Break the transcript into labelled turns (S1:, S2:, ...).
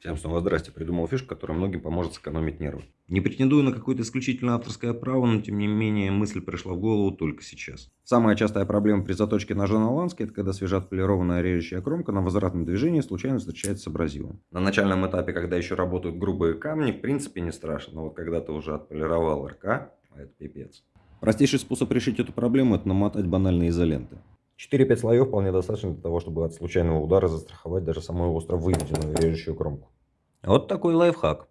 S1: Всем снова здрасте. Придумал фишку, которая многим поможет сэкономить нервы. Не претендую на какое-то исключительно авторское право, но тем не менее мысль пришла в голову только сейчас. Самая частая проблема при заточке ножа на ланске, это когда свежа отполированная режущая кромка на возвратном движении случайно встречается с абразивом. На начальном этапе, когда еще работают грубые камни, в принципе не страшно, но вот когда ты уже отполировал РК, это пипец. Простейший способ решить эту проблему – это намотать банальные изоленты. 4-5 слоев вполне достаточно для того, чтобы от случайного удара застраховать даже самую остро выведенную режущую кромку. Вот такой лайфхак.